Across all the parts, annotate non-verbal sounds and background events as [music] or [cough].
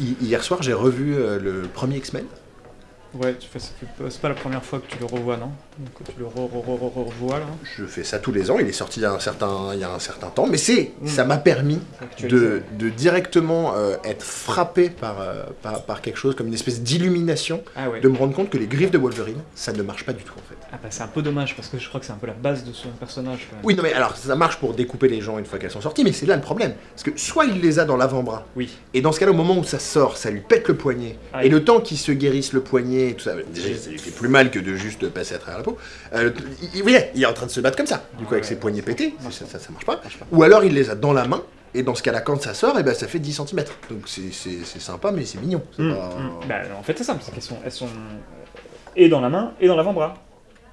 Hi- Hier soir, j'ai revu euh, le premier X-Men. Ouais, c'est pas la première fois que tu le revois, non? Que tu le re, re, re, re- revois, là Je fais ça tous les ans, il est sorti il y a un certain, il y a un certain temps, mais c'est, Mm. ça m'a permis de, de directement euh, être frappé par, euh, par, par quelque chose comme une espèce d'illumination, Ah ouais. de me rendre compte que les griffes de Wolverine, ça ne marche pas du tout en fait. Ah bah c'est un peu dommage, parce que je crois que c'est un peu la base de son personnage. quand même. Oui, non mais alors ça marche pour découper les gens une fois qu'elles sont sorties, mais c'est là le problème. Parce que soit il les a dans l'avant-bras, Oui. et dans ce cas-là, au moment où ça sort, ça lui pète le poignet, Ah, et le temps qu'il se guérisse le poignet, et tout ça, déjà ça lui fait plus mal que de juste passer à travers la peau. Euh, il, il- est en train de se battre comme ça, du coup avec ses poignets pétés, ça, pas. ça, ça marche pas. Ou alors il les a dans la main, et dans ce cas-là, quand ça sort, et ben, ça fait 10 cm. Donc c'est- c'est c'est sympa, mais c'est mignon. C'est pas- hum. Bah en fait c'est simple, c'est qu'elles sont, elles sont euh, et dans la main et dans l'avant-bras.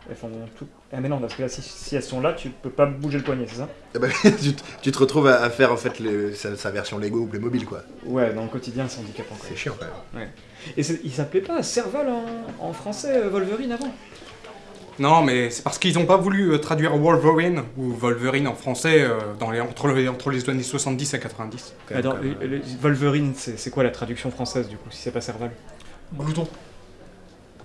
Elles font tout. Ah mais non, parce que là si, si elles sont là, tu peux pas bouger le poignet, c'est ça? Ah bah, [laughs] tu, te- tu te retrouves à, à faire en fait le- sa, sa version Lego ou Playmobil, quoi. Ouais, dans le quotidien c'est handicapant C'est chiant quand même. Et c'est- il s'appelait pas Serval en, en français euh, Wolverine avant? Non, mais c'est parce qu'ils n'ont pas voulu euh, traduire Wolverine ou Wolverine en français euh, dans les, entre, les, entre les années 70 et 90. Quand même, Attends, quand même. le- le- Wolverine c'est c'est quoi la traduction française du coup, si c'est pas Serval? Glouton.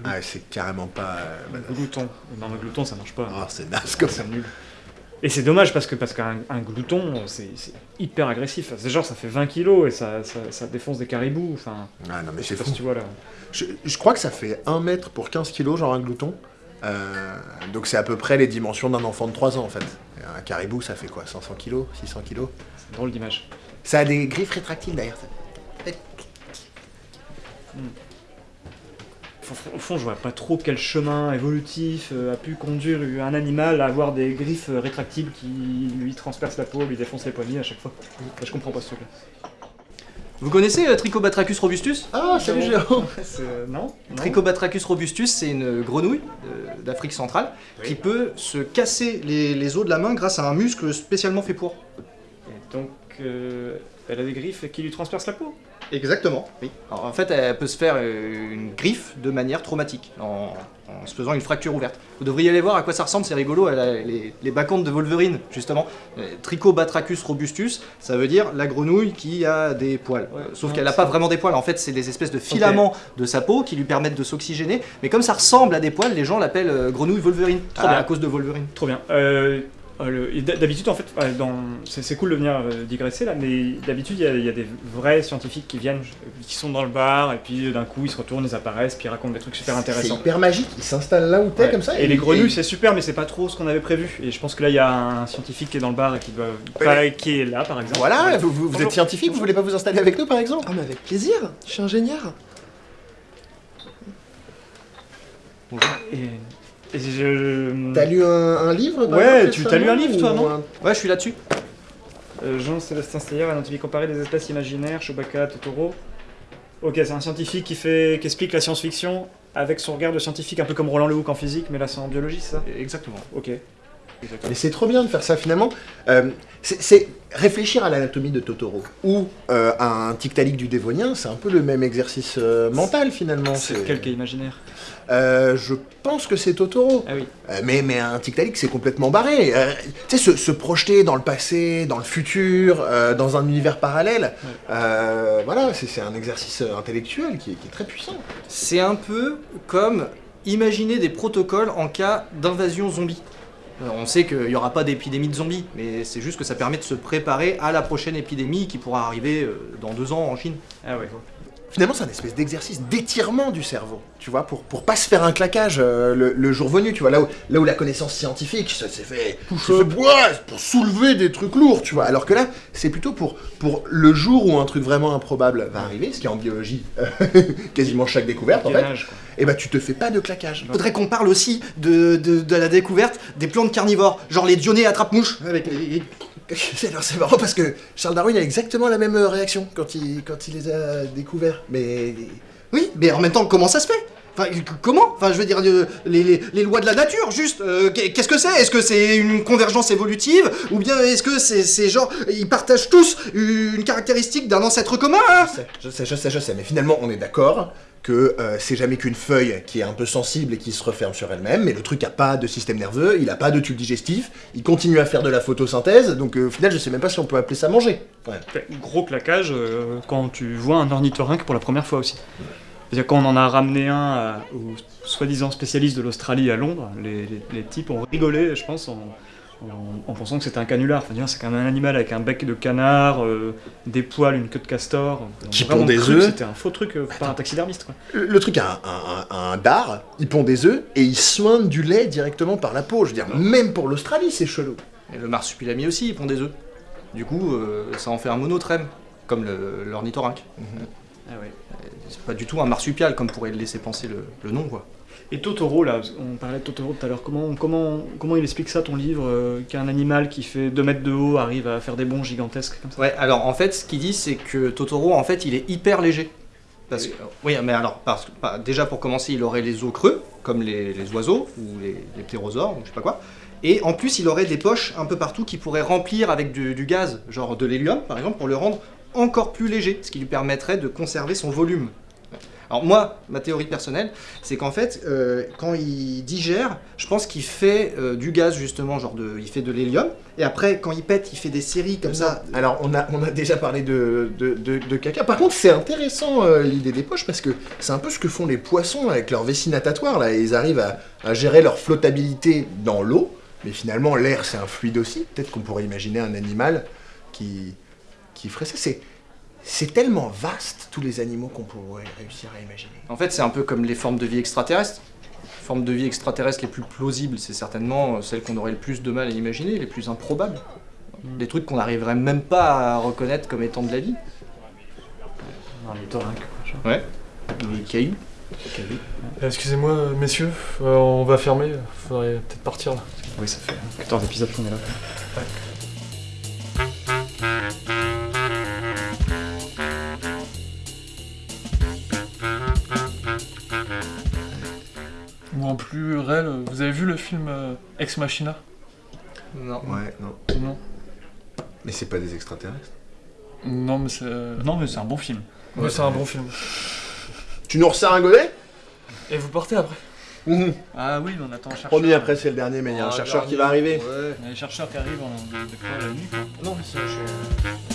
Ah, c'est carrément pas. euh, bah, Glouton. Non mais glouton ça marche pas. Ah, c'est naze comme ça. Nul. Et c'est dommage parce que parce qu'un un glouton, c'est hyper agressif. C'est genre ça fait 20 kilos et ça, ça, ça défonce des caribous. Enfin, Ah non, mais je c'est fou. si tu vois là. Je, je crois que ça fait 1 mètre pour 15 kilos, genre un glouton. Euh, donc c'est à peu près les dimensions d'un enfant de 3 ans en fait. Un caribou, ça fait quoi 500 kilos 600 kilos? C'est drôle d'image. Ça a des griffes rétractiles d'ailleurs. ça. Au fond, je vois pas trop quel chemin évolutif euh, a pu conduire un animal à avoir des griffes euh, rétractibles qui lui transpercent la peau, lui défoncent les poignets à chaque fois. Je comprends pas ce truc-là. Vous connaissez euh, Trichobatrachus robustus? Ah, salut Jérôme [laughs] C'est- euh, non, non Trichobatrachus robustus, c'est une grenouille euh, d'Afrique centrale Oui. qui peut se casser les, les os de la main grâce à un muscle spécialement fait pour. Et donc, euh, elle a des griffes qui lui transpercent la peau? Exactement, oui. Alors, en fait, elle peut se faire euh, une griffe de manière traumatique, en, en se faisant une fracture ouverte. Vous devriez aller voir à quoi ça ressemble, c'est rigolo, elle a les, les bacchantes de Wolverine, justement. Euh, Trichobatrachus robustus, ça veut dire la grenouille qui a des poils. Ouais, Euh, Sauf qu'elle n'a pas vraiment des poils, en fait, c'est des espèces de filaments de sa peau qui lui permettent de s'oxygéner. Mais comme ça ressemble à des poils, les gens l'appellent grenouille Wolverine, Trop à, bien. à cause de Wolverine. Trop bien. Euh, euh, d'habitude, en fait, dans... c'est c'est cool de venir euh, digresser là, mais d'habitude, il y, a- il y a des vrais scientifiques qui viennent, qui sont dans le bar, et puis euh, d'un coup, ils se retournent, ils apparaissent, puis ils racontent des trucs super C'est intéressants. hyper magique, il s'installe là où t'es Ouais. comme ça. Et les grenouilles, c'est super, mais c'est pas trop ce qu'on avait prévu. Et je pense que là, il y a un scientifique qui est dans le bar et qui doit. qui est là, par exemple. Voilà, vous, vous- vous Bonjour. êtes scientifique, vous voulez pas vous installer avec nous par exemple Ah mais avec plaisir, je suis ingénieur. Et je. T'as lu un, un livre Ouais, tu- t'as lu un livre, toi, non un- Ouais, je suis là-dessus. Euh, Jean-Sébastien Steyer, anatomie comparée des espèces imaginaires, Chewbacca, Totoro. Ok, c'est un scientifique qui, fait, qui explique la science-fiction avec son regard de scientifique, un peu comme Roland Lehoucq en physique, mais là c'est en biologie, c'est ça? Exactement. Ok. Mais c'est trop bien de faire ça finalement. Euh, c'est réfléchir à l'anatomie de Totoro ou euh, à un Tiktaalik du Dévonien, c'est un peu le même exercice euh, mental finalement. C'est est imaginaire? Euh, je pense que c'est Totoro. Ah oui. Euh, mais, mais un Tiktaalik, c'est complètement barré. Euh, tu sais, se, se projeter dans le passé, dans le futur, euh, dans un univers parallèle, euh, voilà, c'est c'est un exercice intellectuel qui est, qui est très puissant. C'est un peu comme imaginer des protocoles en cas d'invasion zombie. Euh, On sait qu'il n'y aura pas d'épidémie de zombies, mais c'est juste que ça permet de se préparer à la prochaine épidémie qui pourra arriver euh, dans deux ans en Chine. Ah ouais. Finalement, c'est un espèce d'exercice d'étirement du cerveau, tu vois, pour, pour pas se faire un claquage euh, le, le jour venu, tu vois, là où, là où la connaissance scientifique, ça s'est fait, fait ouais, pour soulever des trucs lourds, tu vois, alors que là, c'est plutôt pour, pour le jour où un truc vraiment improbable va arriver, ce qui est en biologie euh, [laughs] quasiment chaque découverte, en fait, quoi. et bah tu te fais pas de claquage. Faudrait qu'on parle aussi de, de- de la découverte des plantes carnivores, genre les dionnées attrape-mouches. Avec les- [laughs] Alors c'est marrant parce que Charles Darwin a exactement la même euh, réaction quand il, quand il les a découverts, mais... Oui, mais en même temps, comment ça se fait? Enfin, comment? Enfin, je veux dire, euh, les, les- les lois de la nature, juste. euh, qu'est- Qu'est-ce que c'est? Est-ce que c'est une convergence évolutive? Ou bien est-ce que c'est c'est genre, ils partagent tous une caractéristique d'un ancêtre commun hein? Je sais, je sais, je sais, je sais, mais finalement, on est d'accord que euh, c'est jamais qu'une feuille qui est un peu sensible et qui se referme sur elle-même, mais le truc a pas de système nerveux, il a pas de tube digestif, il continue à faire de la photosynthèse, donc euh, au final, je sais même pas si on peut appeler ça manger. Ouais. Gros claquage euh, quand tu vois un ornithorynque pour la première fois aussi. Quand on en a ramené un à- au soi-disant spécialiste de l'Australie à Londres, les, les- les types ont rigolé, je pense, en, en- en pensant que c'était un canular. Enfin, c'est quand même un animal avec un bec de canard, euh, des poils, une queue de castor. Ont Qui pond des œufs. C'était un faux truc euh, par un taxidermiste. Quoi. Le, le truc a un, un, un- un dard, il pond des œufs et il soigne du lait directement par la peau. Je veux dire, même pour l'Australie, c'est chelou. Et le marsupilami aussi, ils pond des œufs. Du coup, euh, ça en fait un monotrème, comme l'ornithorynque. Ah ouais. C'est pas du tout un marsupial, comme pourrait le laisser penser le, le nom, quoi. Et Totoro, là, on parlait de Totoro tout à l'heure, comment, comment, comment il explique ça, ton livre, euh, qu'un animal qui fait 2 mètres de haut arrive à faire des bonds gigantesques comme ça? Ouais, alors en fait, ce qu'il dit, c'est que Totoro, en fait, il est hyper léger. Parce que, oui, mais alors, parce que, bah, déjà pour commencer, il aurait les os creux, comme les, les oiseaux, ou les, les ptérosaures, ou je sais pas quoi. Et en plus, il aurait des poches un peu partout qui pourraient remplir avec du, du gaz, genre de l'hélium, par exemple, pour le rendre encore plus léger, ce qui lui permettrait de conserver son volume. Alors moi, ma théorie personnelle, c'est qu'en fait, euh, quand il digère, je pense qu'il fait euh, du gaz justement, genre de, il fait de l'hélium, et après, quand il pète, il fait des séries comme ça. Alors, on a, déjà parlé de, de, caca. Par contre, c'est intéressant euh, l'idée des poches parce que c'est un peu ce que font les poissons avec leur vessie natatoire. Là, ils arrivent à, gérer leur flottabilité dans l'eau, mais finalement, l'air c'est un fluide aussi. Peut-être qu'on pourrait imaginer un animal qui, ferait ça. C'est tellement vaste tous les animaux qu'on pourrait réussir à imaginer. En fait, c'est un peu comme les formes de vie extraterrestres. Les formes de vie extraterrestres les plus plausibles, c'est certainement euh, celles qu'on aurait le plus de mal à imaginer, les plus improbables. Des trucs qu'on n'arriverait même pas à reconnaître comme étant de la vie. Un ornithorynque, quoi. Ouais. Les cailloux. Euh, Excusez-moi, messieurs, euh, on va fermer, faudrait peut-être partir là. Oui, ça fait 14 épisodes qu'on est là. Ou plus réel, vous avez vu le film euh, Ex Machina? Non. Ouais, non. Non. Mais c'est pas des extraterrestres. Non, mais c'est. euh, Non, mais c'est un bon film. ouais, c'est un bon film. Tu nous resserres un godet? Et vous partez après. Ah oui, on attend un chercheur. Promis, après c'est le dernier, mais il y a un chercheur qui va arriver. Ouais. Il y a un chercheur qui arrive en, de, la nuit? Non, mais je-